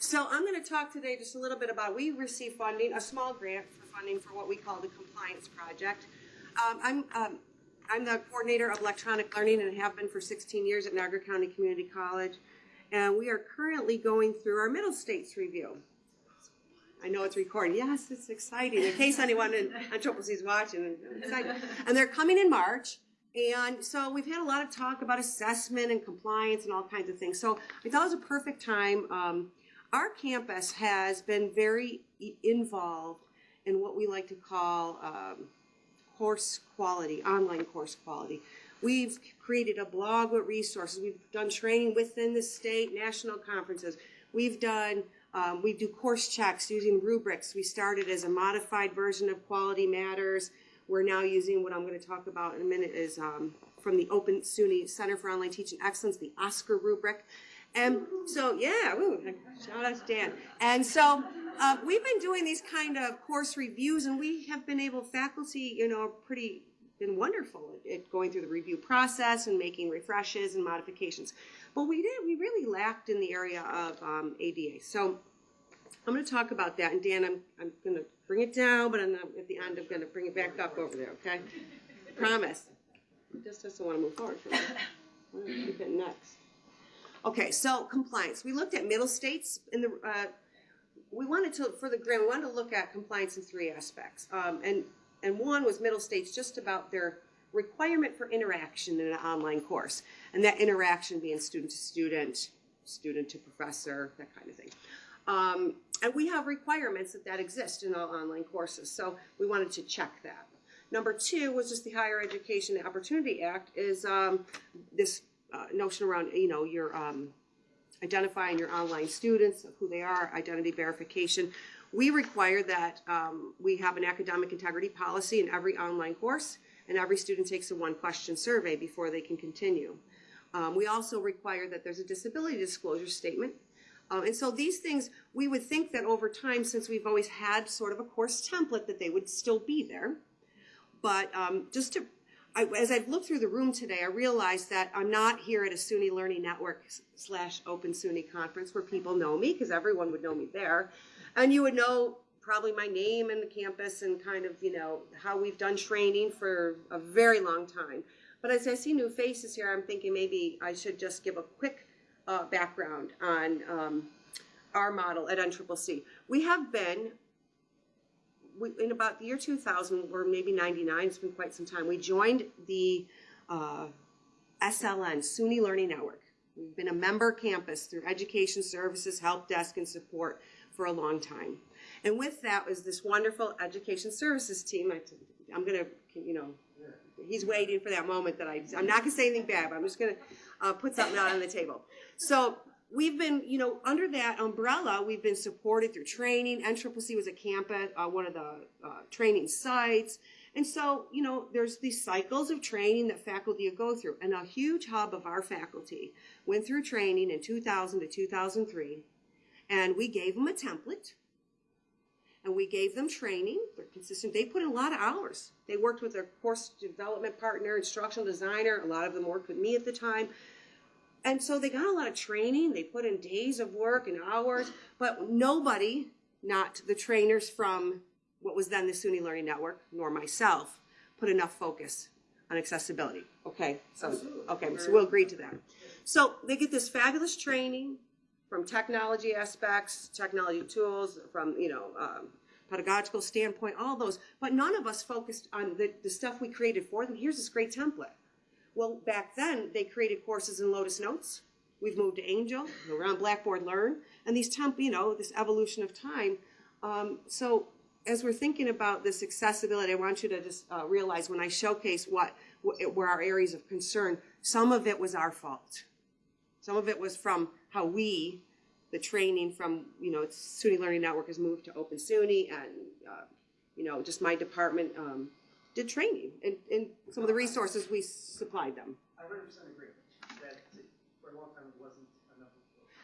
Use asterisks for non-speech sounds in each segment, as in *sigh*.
So I'm going to talk today just a little bit about, we receive funding, a small grant for funding for what we call the Compliance Project. Um, I'm, um, I'm the coordinator of electronic learning and have been for 16 years at Niagara County Community College. And we are currently going through our middle states review. I know it's recording. Yes, it's exciting. In case anyone in, C is watching. And they're coming in March. And so we've had a lot of talk about assessment and compliance and all kinds of things. So I thought it was a perfect time. Um, our campus has been very involved in what we like to call um, course quality, online course quality. We've created a blog with resources. We've done training within the state, national conferences. We've done, um, we do course checks using rubrics. We started as a modified version of Quality Matters. We're now using what I'm going to talk about in a minute is um, from the Open SUNY Center for Online Teaching Excellence, the OSCQR rubric. And so, yeah, woo, shout out to Dan. And so uh, we've been doing these kind of course reviews, and we have been able, faculty, you know, pretty been wonderful at, at, going through the review process and making refreshes and modifications. But we did, we really lacked in the area of um, ADA. So I'm going to talk about that. And Dan, I'm, I'm going to bring it down, but not, at the end, I'm going to bring it back up over there, okay? Promise. Just doesn't want to move forward from there. I'm going to keep it next. Okay, so compliance. We looked at middle states in the, uh, we wanted to, for the grant, we wanted to look at compliance in three aspects. Um, and, and one was middle states just about their requirement for interaction in an online course. And that interaction being student to student, student to professor, that kind of thing. Um, and we have requirements that that exist in all online courses. So we wanted to check that. Number two was just the Higher Education Opportunity Act is um, this uh, notion around, you know, your um, identifying your online students, who they are, identity verification. We require that um, we have an academic integrity policy in every online course, and every student takes a one question survey before they can continue. Um, we also require that there's a disability disclosure statement. Um, and so these things, we would think that over time, since we've always had sort of a course template, that they would still be there. But um, just to I, as I've looked through the room today, I realized that I'm not here at a SUNY Learning Network slash Open SUNY conference where people know me, because everyone would know me there. And you would know probably my name and the campus and kind of, you know, how we've done training for a very long time. But as I see new faces here, I'm thinking maybe I should just give a quick uh, background on um, our model at NCCC. We have been we, in about the year 2000 or maybe 99, it's been quite some time, we joined the uh, SLN, SUNY Learning Network. We've been a member campus through education services, help desk, and support for a long time. And with that was this wonderful education services team. I, am going to, you know, he's waiting for that moment that I, I'm not going to say anything bad, but I'm just going to uh, put something out on the table. So we've been, you know, under that umbrella, we've been supported through training. NCCC was a campus, uh, one of the uh, training sites. And so, you know, there's these cycles of training that faculty go through. And a huge hub of our faculty went through training in 2000 to 2003. And we gave them a template. And we gave them training. They're consistent. They put in a lot of hours. They worked with their course development partner, instructional designer. A lot of them worked with me at the time and so they got a lot of training. They put in days of work and hours, but nobody, not the trainers from what was then the SUNY Learning Network, nor myself, put enough focus on accessibility. Okay, so okay, so we'll agree to that. So they get this fabulous training from technology aspects, technology tools, from you know um, pedagogical standpoint, all those. But none of us focused on the, the stuff we created for them. Here's this great template. Well, back then, they created courses in Lotus Notes. We've moved to Angel, we're on Blackboard Learn, and these temp, you know, this evolution of time. Um, so as we're thinking about this accessibility, I want you to just uh, realize when I showcase what, what were our areas of concern, some of it was our fault. Some of it was from how we, the training from, you know, SUNY Learning Network has moved to Open SUNY and, uh, you know, just my department um, did training and, and some of the resources we supplied them. I 100% agree that for a long time it wasn't enough.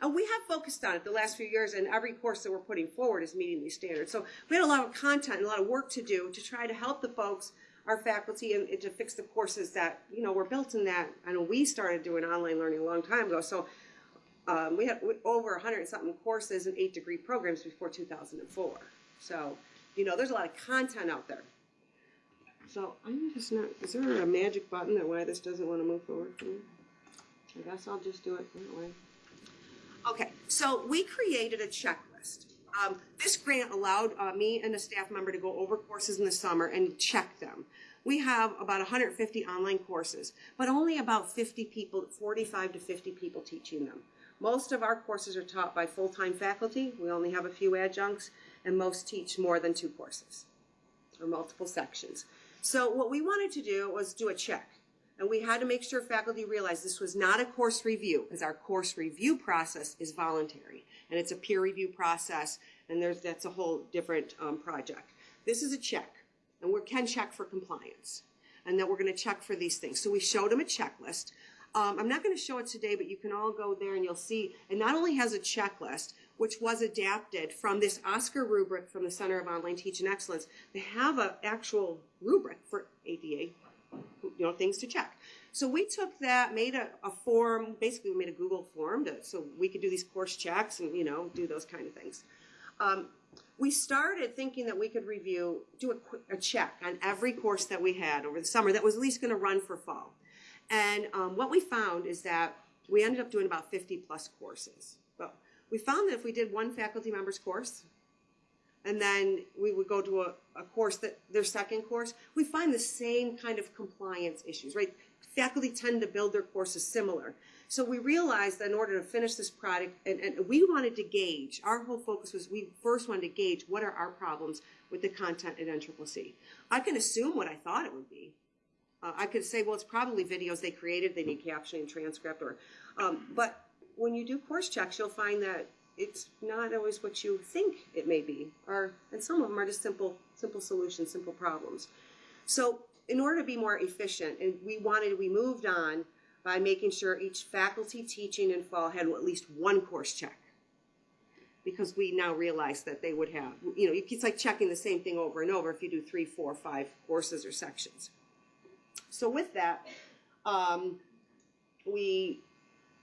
And we have focused on it the last few years, and every course that we're putting forward is meeting these standards. So we had a lot of content and a lot of work to do to try to help the folks, our faculty, and, and to fix the courses that you know were built in that. I know we started doing online learning a long time ago. So Um, we had over 100 and something courses and eight degree programs before 2004. So, you know, there's a lot of content out there. So I'm just not, is there a magic button that why this doesn't want to move forward for me? I guess I'll just do it that way. Okay, so we created a checklist. Um, this grant allowed uh, me and a staff member to go over courses in the summer and check them. We have about 150 online courses, but only about 50 people, 45 to 50 people teaching them. Most of our courses are taught by full-time faculty. We only have a few adjuncts, and most teach more than two courses or multiple sections. So what we wanted to do was do a check. And we had to make sure faculty realized this was not a course review, because our course review process is voluntary. And it's a peer review process, and there's, that's a whole different um, project. This is a check, and we can check for compliance. And then we're gonna check for these things. So we showed them a checklist. Um, I'm not gonna show it today, but you can all go there and you'll see, it not only has a checklist, which was adapted from this OSCQR rubric from the Center of Online Teaching Excellence. They have an actual rubric for ADA, you know, things to check. So we took that, made a, a form, basically we made a Google form to, so we could do these course checks and, you know, do those kind of things. Um, we started thinking that we could review, do a, a check on every course that we had over the summer that was at least going to run for fall. And um, what we found is that we ended up doing about 50 plus courses. We found that if we did one faculty member's course, and then we would go to a, a course that their second course, we find the same kind of compliance issues, right? Faculty tend to build their courses similar. So we realized that in order to finish this product, and, and we wanted to gauge, our whole focus was we first wanted to gauge what are our problems with the content at NCCC. I can assume what I thought it would be. Uh, I could say, well, it's probably videos they created, they need captioning, and transcript, or, um, but when you do course checks, you'll find that it's not always what you think it may be, or and some of them are just simple, simple solutions, simple problems. So, in order to be more efficient, and we wanted, we moved on by making sure each faculty teaching in fall had at least one course check, because we now realize that they would have, you know, it's like checking the same thing over and over if you do three, four, five courses or sections. So with that, um, we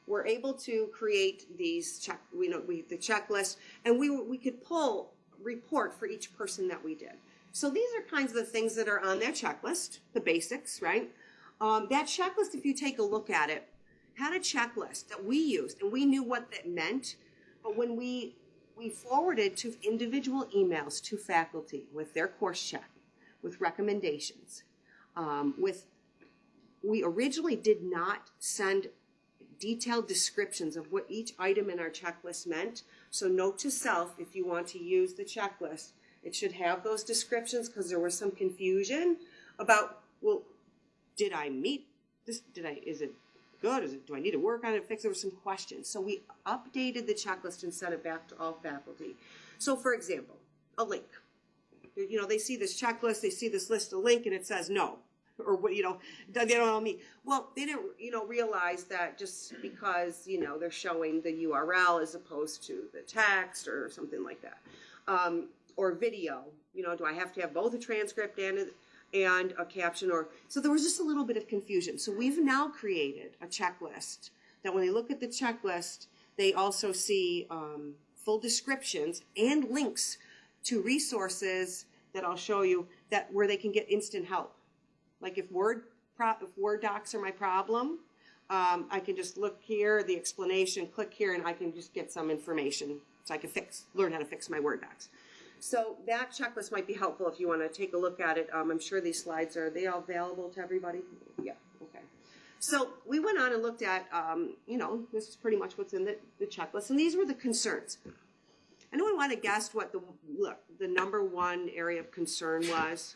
were able to create these check, we know, we, the checklist, and we, we could pull report for each person that we did. So these are kinds of the things that are on that checklist, the basics, right? Um, that checklist, if you take a look at it, had a checklist that we used, and we knew what that meant. But when we we forwarded to individual emails to faculty with their course check, with recommendations, um, with we originally did not send detailed descriptions of what each item in our checklist meant. So note to self, if you want to use the checklist, it should have those descriptions because there was some confusion about, well, did I meet this? Did I, is it good? Is it, do I need to work on it, fix? There were some questions. So we updated the checklist and sent it back to all faculty. So for example, a link. You know, they see this checklist, they see this list of link and it says no or what you know they don't know me. Well they didn't you know realize that just because you know they're showing the url as opposed to the text or something like that um, or video you know do i have to have both a transcript and a, and a caption or so there was just a little bit of confusion. So we've now created a checklist that when they look at the checklist they also see um, full descriptions and links to resources that i'll show you that where they can get instant help like if Word, if Word docs are my problem, um, I can just look here, the explanation, click here, and I can just get some information so I can fix, learn how to fix my Word docs. So that checklist might be helpful if you want to take a look at it. Um, I'm sure these slides are, they all available to everybody? Yeah, okay. So we went on and looked at, um, you know, this is pretty much what's in the, the checklist, and these were the concerns. Anyone want to guess what the, look, the number one area of concern was?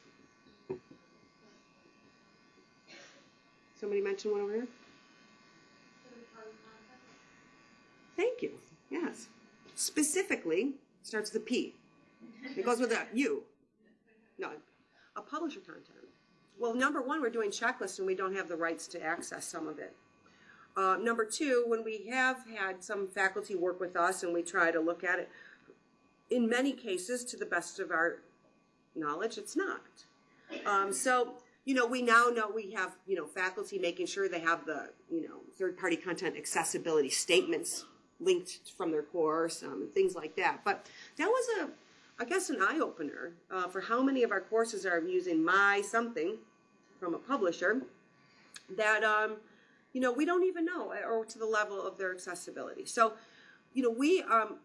Somebody mentioned one over here? Thank you. Yes. Specifically, starts with a P. It goes with a U. No, a publisher content. Well, number one, we're doing checklists and we don't have the rights to access some of it. Uh, number two, when we have had some faculty work with us and we try to look at it, in many cases, to the best of our knowledge, it's not. Um, so you know, we now know we have, you know, faculty making sure they have the, you know, third party content accessibility statements linked from their course, um, and things like that. But that was a, I guess, an eye opener uh, for how many of our courses are using my something from a publisher that um, you know we don't even know or to the level of their accessibility. So, you know, we um,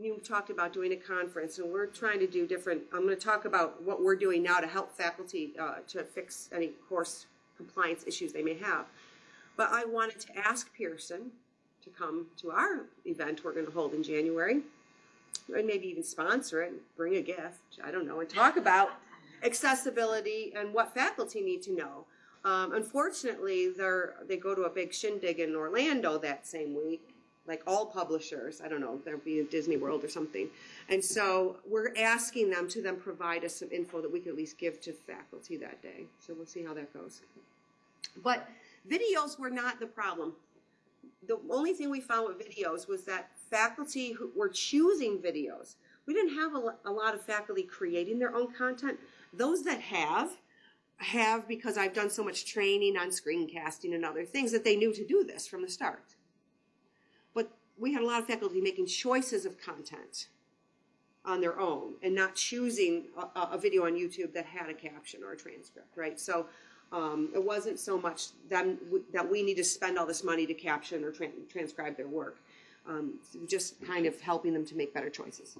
you talked about doing a conference, and we're trying to do different. I'm going to talk about what we're doing now to help faculty uh, to fix any course compliance issues they may have. But I wanted to ask Pearson to come to our event we're going to hold in January, and maybe even sponsor it, bring a gift. I don't know, and talk about accessibility and what faculty need to know. Um, unfortunately, they're they go to a big shindig in Orlando that same week, like all publishers. I don't know, there'll be a Disney World or something, and so we're asking them to then provide us some info that we could at least give to faculty that day. So we'll see how that goes. But videos were not the problem. The only thing we found with videos was that faculty who were choosing videos. We didn't have a lot of faculty creating their own content. Those that have, have because I've done so much training on screencasting and other things that they knew to do this from the start. We had a lot of faculty making choices of content on their own and not choosing a, a video on YouTube that had a caption or a transcript, right? So um, it wasn't so much them that we need to spend all this money to caption or tran transcribe their work, um, just kind of helping them to make better choices.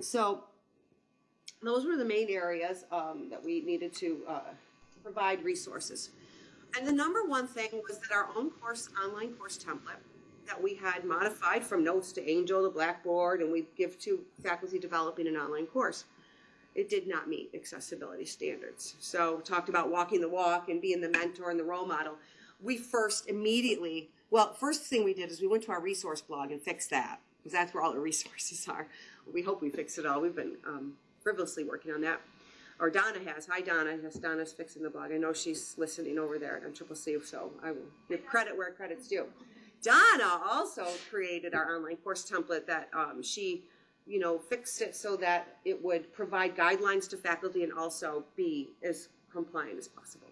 So those were the main areas um, that we needed to uh, provide resources. And the number one thing was that our own course, online course template that we had modified from Notes to Angel to Blackboard, and we give to faculty developing an online course. It did not meet accessibility standards. So we talked about walking the walk and being the mentor and the role model. We first immediately, well, first thing we did is we went to our resource blog and fixed that because that's where all the *laughs* resources are. We hope we fixed it all. We've been um, frivolously working on that. Or Donna has. Hi, Donna. Yes, Donna's fixing the blog. I know she's listening over there on Triple C, so I will give credit where credit's due. Donna also created our online course template that um, she, you know, fixed it so that it would provide guidelines to faculty and also be as compliant as possible.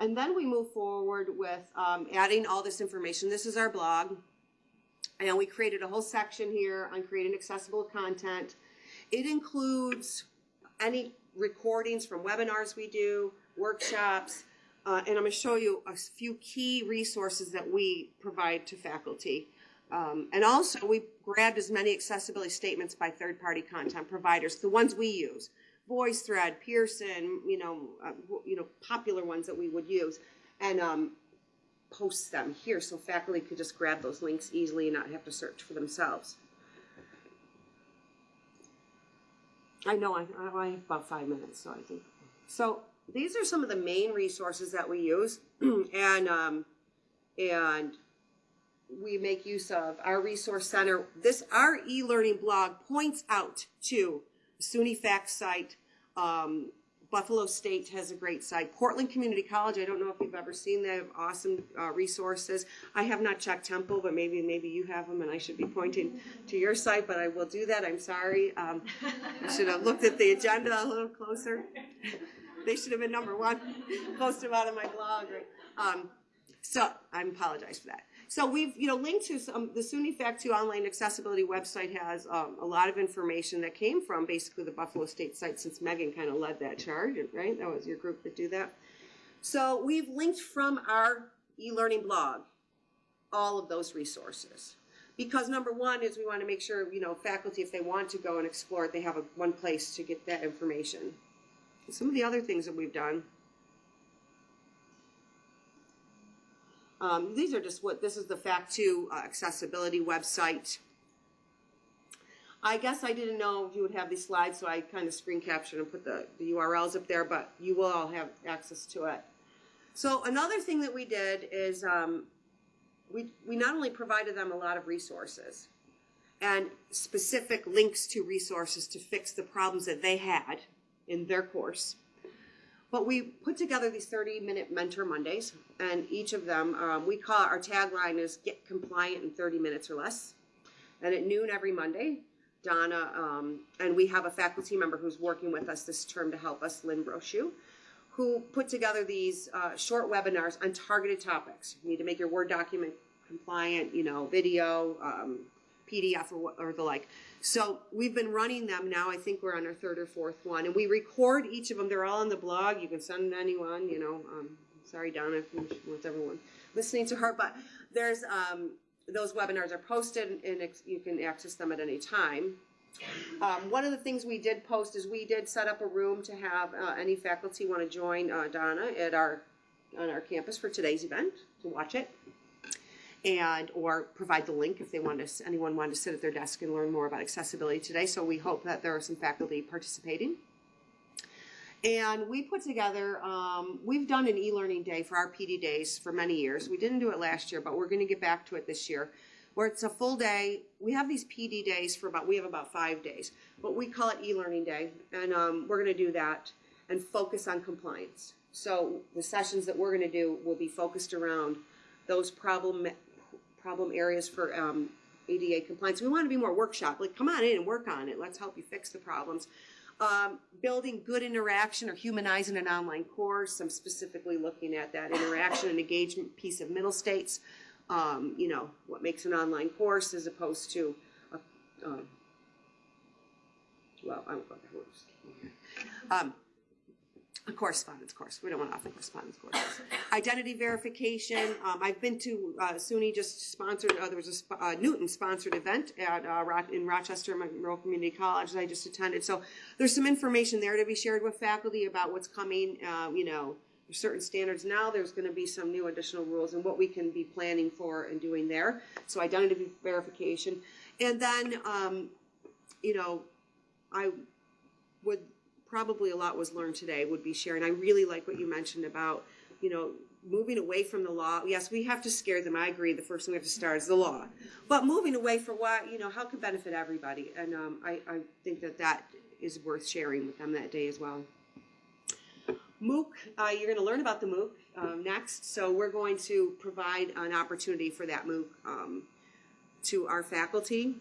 And then we move forward with um, adding all this information. This is our blog. And we created a whole section here on creating accessible content. It includes any recordings from webinars we do, workshops, uh, and I'm going to show you a few key resources that we provide to faculty. Um, and also, we grabbed as many accessibility statements by third-party content providers, the ones we use, VoiceThread, Pearson, you know, uh, you know, popular ones that we would use, and um, post them here so faculty could just grab those links easily and not have to search for themselves. I know I, I have about five minutes, so I think. So these are some of the main resources that we use, *clears throat* and um, and we make use of our resource center. This our e-learning blog points out to SUNY Facts site. Um, Buffalo State has a great site. Portland Community College. I don't know if you've ever seen have awesome uh, resources. I have not checked Temple, but maybe maybe you have them, and I should be pointing to your site. But I will do that. I'm sorry. Um, I should have looked at the agenda a little closer. *laughs* they should have been number one. *laughs* Post them out on my blog. Right? Um, so I apologize for that. So we've, you know, linked to some, the SUNY Fact 2 online accessibility website has um, a lot of information that came from basically the Buffalo State site since Megan kind of led that charge, right? That was your group that do that. So we've linked from our e-learning blog all of those resources. Because number one is we want to make sure, you know, faculty, if they want to go and explore it, they have a, one place to get that information. Some of the other things that we've done Um, these are just what, this is the Fact 2 uh, accessibility website. I guess I didn't know you would have these slides, so I kind of screen captured and put the, the URLs up there, but you will all have access to it. So another thing that we did is um, we, we not only provided them a lot of resources and specific links to resources to fix the problems that they had in their course, but we put together these 30 minute mentor Mondays, and each of them, um, we call our tagline is get compliant in 30 minutes or less. And at noon every Monday, Donna, um, and we have a faculty member who's working with us this term to help us, Lynn Brochu, who put together these uh, short webinars on targeted topics. You need to make your Word document compliant, you know, video, um, PDF or, or the like. So we've been running them now. I think we're on our third or fourth one, and we record each of them. They're all on the blog. You can send anyone. You know, um, sorry, Donna, with everyone listening to her, but there's um, those webinars are posted, and you can access them at any time. Um, one of the things we did post is we did set up a room to have uh, any faculty want to join uh, Donna at our on our campus for today's event to watch it, and or provide the link if they want to. Anyone wanted to sit at their desk and learn more about accessibility today. So we hope that there are some faculty participating. And we put together, um, we've done an e-learning day for our PD days for many years. We didn't do it last year, but we're going to get back to it this year, where it's a full day. We have these PD days for about, we have about five days, but we call it e-learning day. And um, we're going to do that and focus on compliance. So the sessions that we're going to do will be focused around those problem problem areas for um, ADA compliance. We want to be more workshop. Like, come on in and work on it. Let's help you fix the problems. Um, building good interaction or humanizing an online course. I'm specifically looking at that interaction and engagement piece of middle states. Um, you know, what makes an online course as opposed to, a, um, well, I won't go there. Um, a correspondence course. We don't want to offer correspondence courses. Identity verification. Um, I've been to uh, SUNY just sponsored. Uh, there was a uh, Newton sponsored event at uh, in Rochester Monroe Community College that I just attended. So there's some information there to be shared with faculty about what's coming. Um, you know, there's certain standards now. There's going to be some new additional rules and what we can be planning for and doing there. So identity verification, and then um, you know, I would probably a lot was learned today would be sharing. I really like what you mentioned about, you know, moving away from the law. Yes, we have to scare them. I agree. The first thing we have to start is the law, but moving away for what you know, how can benefit everybody. And um, I, I think that that is worth sharing with them that day as well. MOOC, uh, you're going to learn about the MOOC um, next. So we're going to provide an opportunity for that MOOC um, to our faculty.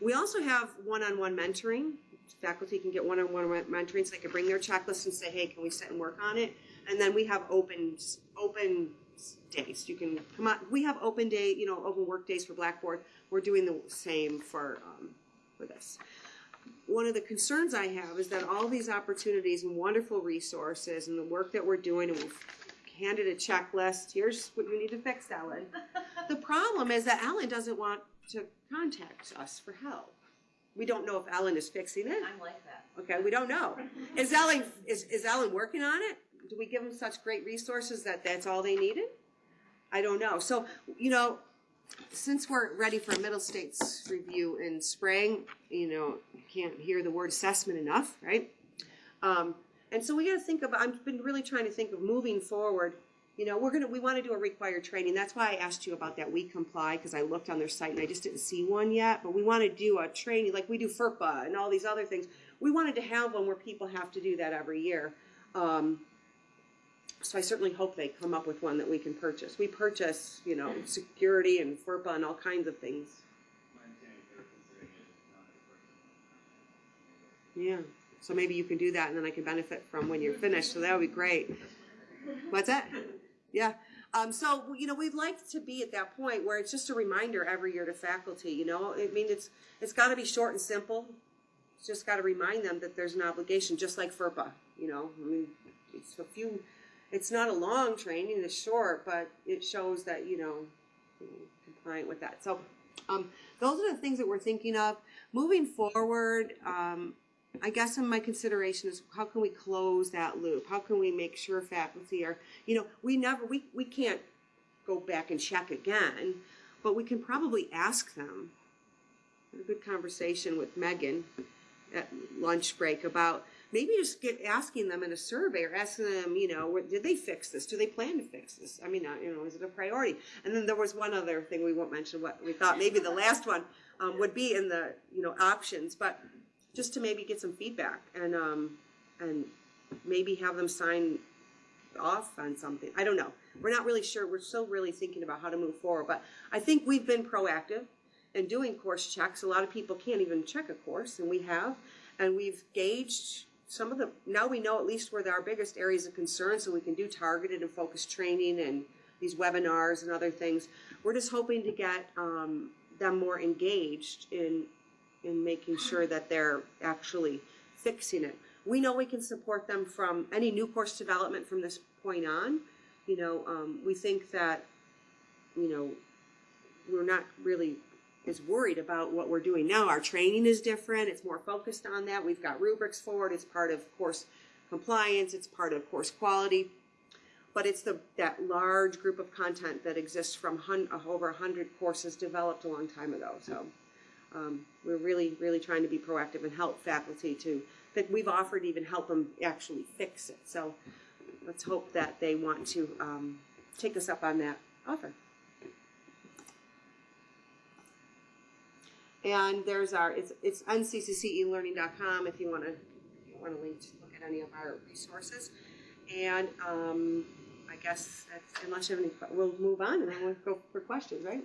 We also have one-on-one mentoring. Faculty can get one-on-one mentoring, so they can bring their checklist and say, "Hey, can we sit and work on it?" And then we have open open days. You can come on. We have open day, you know, open work days for Blackboard. We're doing the same for um, for this. One of the concerns I have is that all these opportunities and wonderful resources and the work that we're doing, and we've handed a checklist. Here's what you need to fix, Ellen. *laughs* the problem is that Ellen doesn't want to contact us for help. We don't know if Ellen is fixing it. I'm like that. Okay, we don't know. Is *laughs* Ellen is, is Ellen working on it? Do we give them such great resources that that's all they needed? I don't know. So you know, since we're ready for a middle states review in spring, you know, can't hear the word assessment enough, right? Um, and so we got to think about. I've been really trying to think of moving forward. You know, we're gonna we want to do a required training. That's why I asked you about that WeComply because I looked on their site and I just didn't see one yet. But we want to do a training like we do FERPA and all these other things. We wanted to have one where people have to do that every year. Um, so I certainly hope they come up with one that we can purchase. We purchase, you know, security and FERPA and all kinds of things. Yeah. So maybe you can do that and then I can benefit from when you're finished. So that would be great. What's that? Yeah. Um, so, you know, we'd like to be at that point where it's just a reminder every year to faculty, you know, I mean, it's, it's got to be short and simple. It's just got to remind them that there's an obligation, just like FERPA, you know, I mean, it's a few, it's not a long training, it's short, but it shows that, you know, compliant with that. So, um, those are the things that we're thinking of. Moving forward, um, I guess in my consideration is how can we close that loop? How can we make sure faculty are, you know, we never, we, we can't go back and check again, but we can probably ask them. I had a good conversation with Megan at lunch break about maybe just get asking them in a survey or asking them, you know, did they fix this? Do they plan to fix this? I mean, uh, you know, is it a priority? And then there was one other thing we won't mention. What we thought maybe the last one um, would be in the you know options, but just to maybe get some feedback and um, and maybe have them sign off on something. I don't know. We're not really sure. We're still really thinking about how to move forward. But I think we've been proactive in doing course checks. A lot of people can't even check a course, and we have. And we've gauged some of the, now we know at least where are biggest areas of concern, so we can do targeted and focused training and these webinars and other things. we're just hoping to get um, them more engaged in in making sure that they're actually fixing it. We know we can support them from any new course development from this point on. You know, um, we think that you know we're not really as worried about what we're doing now. Our training is different; it's more focused on that. We've got rubrics for it. It's part of course compliance. It's part of course quality but it's the that large group of content that exists from hun- over hundred courses developed a long time ago. So um, we're really, really trying to be proactive and help faculty to that we've offered even help them actually fix it. So let's hope that they want to um, take us up on that offer. And there's our it's it's nccceLearning.com if you want to you want to look at any of our resources. And um, I guess unless you have any, we'll move on and then we'll go for questions, right?